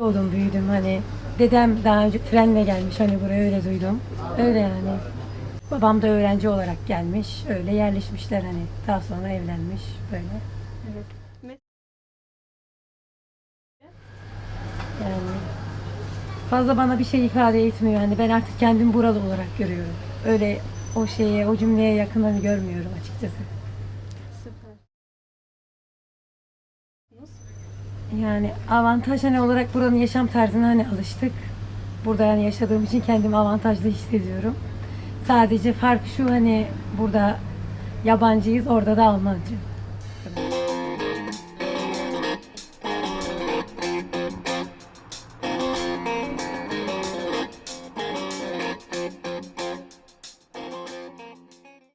doğdum, büyüdüm hani. Dedem daha önce trenle gelmiş hani buraya öyle duydum. Öyle yani. Babam da öğrenci olarak gelmiş. Öyle yerleşmişler hani. Daha sonra evlenmiş böyle. Evet. Yani fazla bana bir şey ifade etmiyor. Hani ben artık kendimi buralı olarak görüyorum. Öyle o şeye, o cümleye yakınını görmüyorum açıkçası. Yani avantaj hani olarak buranın yaşam tarzına hani alıştık. Burada yani yaşadığım için kendimi avantajlı hissediyorum. Sadece fark şu hani burada yabancıyız, orada da Almancı.